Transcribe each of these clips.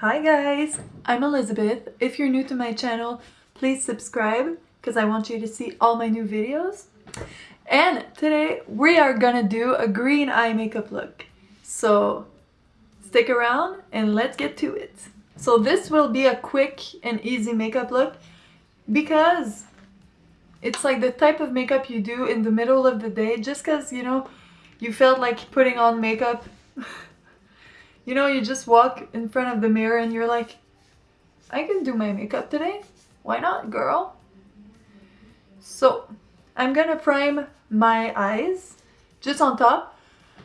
Hi guys, I'm Elizabeth. If you're new to my channel, please subscribe because I want you to see all my new videos. And today we are gonna do a green eye makeup look. So stick around and let's get to it. So this will be a quick and easy makeup look because it's like the type of makeup you do in the middle of the day just because, you know, you felt like putting on makeup You know, you just walk in front of the mirror and you're like, I can do my makeup today. Why not, girl? So, I'm gonna prime my eyes just on top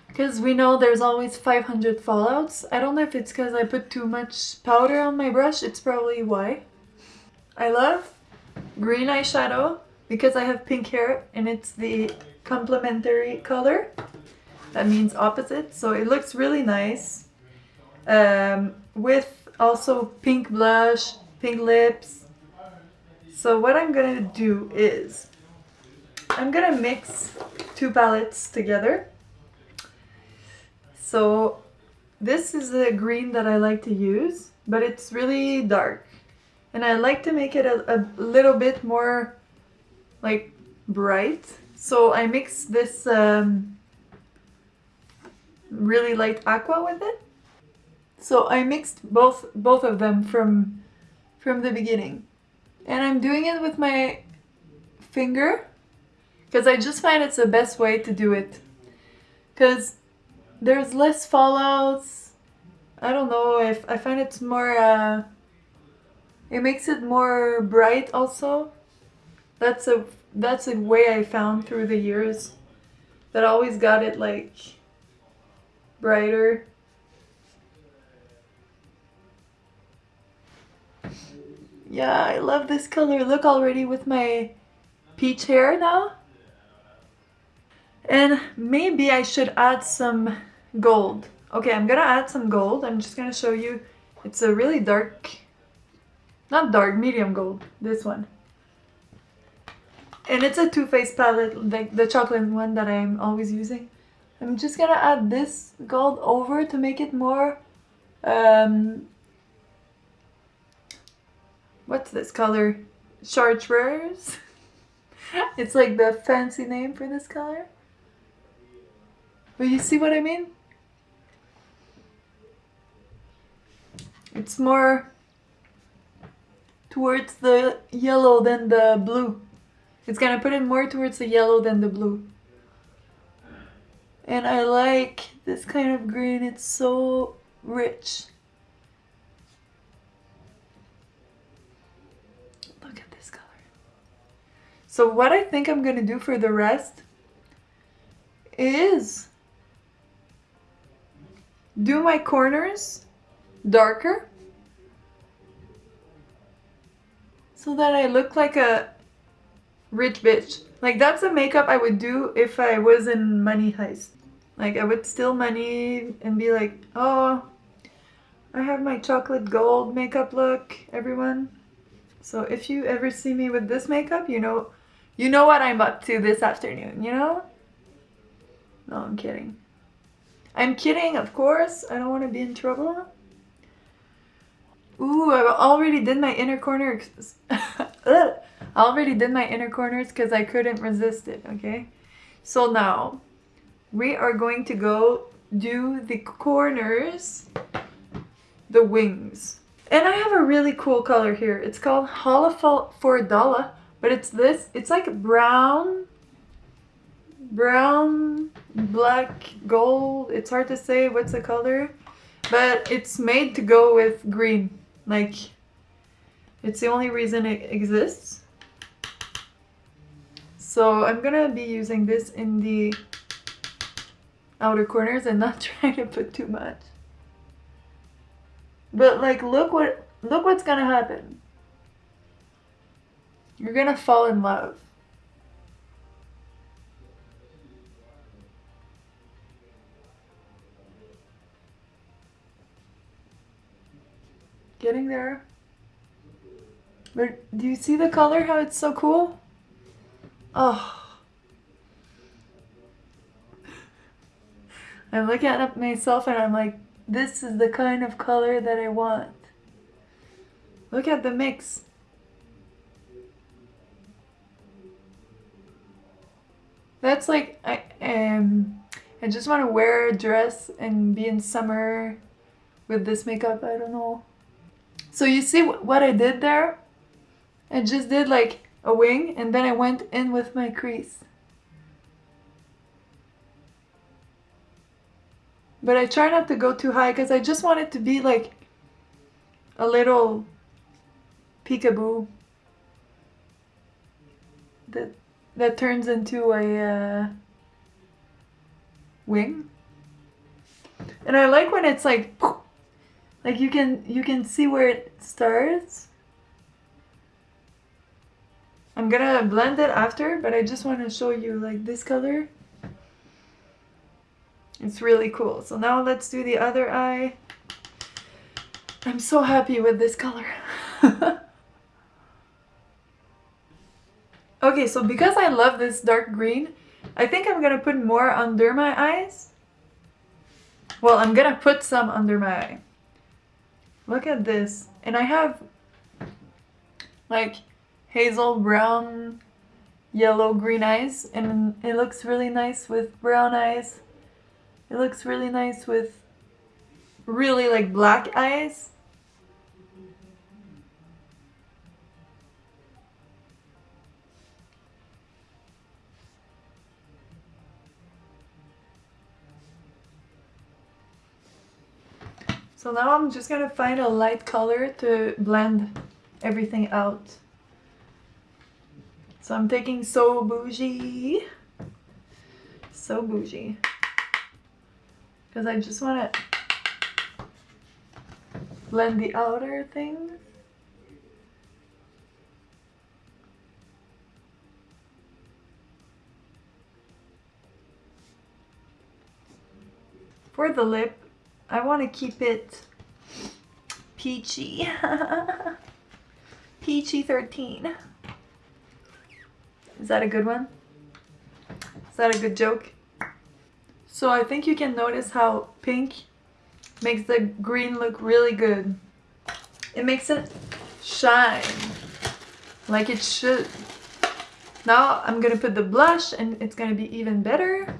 because we know there's always 500 fallouts. I don't know if it's because I put too much powder on my brush. It's probably why. I love green eyeshadow because I have pink hair and it's the complementary color. That means opposite. So it looks really nice um, with also pink blush, pink lips. So what I'm gonna do is I'm gonna mix two palettes together. So this is the green that I like to use, but it's really dark. And I like to make it a, a little bit more like bright. So I mix this um, really light aqua with it. So I mixed both both of them from from the beginning. And I'm doing it with my finger because I just find it's the best way to do it. Because there's less fallouts. I don't know if I find it's more uh, it makes it more bright also. That's a that's a way I found through the years that always got it like brighter. Yeah, I love this color. Look already with my peach hair now. And maybe I should add some gold. Okay, I'm gonna add some gold. I'm just gonna show you. It's a really dark, not dark, medium gold. This one. And it's a Too Faced palette, like the chocolate one that I'm always using. I'm just gonna add this gold over to make it more um, what's this color? Chartreuse? it's like the fancy name for this color. But you see what I mean? It's more towards the yellow than the blue. It's gonna put it more towards the yellow than the blue. And I like this kind of green, it's so rich. So what I think I'm going to do for the rest is do my corners darker so that I look like a rich bitch. Like that's a makeup I would do if I was in Money Heist. Like I would steal money and be like, oh, I have my chocolate gold makeup look, everyone. So if you ever see me with this makeup, you know you know what I'm up to this afternoon, you know? No, I'm kidding. I'm kidding, of course. I don't want to be in trouble. Ooh, I already did my inner corners. I already did my inner corners because I couldn't resist it, okay? So now, we are going to go do the corners, the wings. And I have a really cool color here. It's called Holla for a Dollar but it's this, it's like brown, brown, black, gold. It's hard to say what's the color. But it's made to go with green. Like, it's the only reason it exists. So I'm gonna be using this in the outer corners and not trying to put too much. But like, look what, look what's gonna happen. You're gonna fall in love. Getting there. But do you see the color, how it's so cool? Oh. I'm looking at myself and I'm like, this is the kind of color that I want. Look at the mix. That's like I um I just want to wear a dress and be in summer with this makeup. I don't know. So you see what I did there? I just did like a wing and then I went in with my crease. But I try not to go too high because I just want it to be like a little peekaboo that that turns into a uh, wing. And I like when it's like like you can you can see where it starts. I'm gonna blend it after, but I just want to show you like this color. It's really cool. So now let's do the other eye. I'm so happy with this color. okay, so because I love this dark green, I think I'm gonna put more under my eyes. Well, I'm gonna put some under my eye. Look at this. And I have like hazel brown yellow green eyes and it looks really nice with brown eyes. It looks really nice with really like black eyes. So now I'm just gonna find a light color to blend everything out. So I'm taking So Bougie. So Bougie. Because I just want to blend the outer things. For the lip, I want to keep it peachy. peachy 13. Is that a good one? Is that a good joke? So I think you can notice how pink makes the green look really good. It makes it shine like it should. Now I'm gonna put the blush and it's gonna be even better.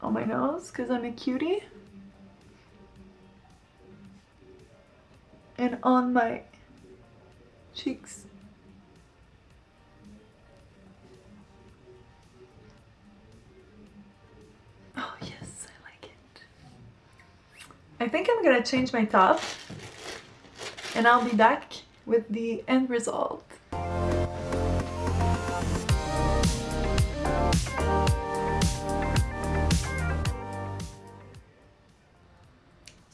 On my nose because I'm a cutie. And on my cheeks. Oh yes, I like it. I think I'm gonna change my top and I'll be back with the end result.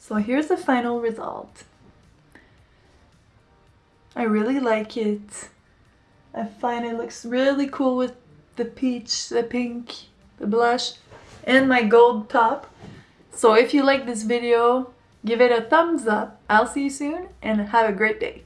So here's the final result. I really like it. I find it looks really cool with the peach, the pink, the blush, and my gold top. So if you like this video, give it a thumbs up. I'll see you soon and have a great day.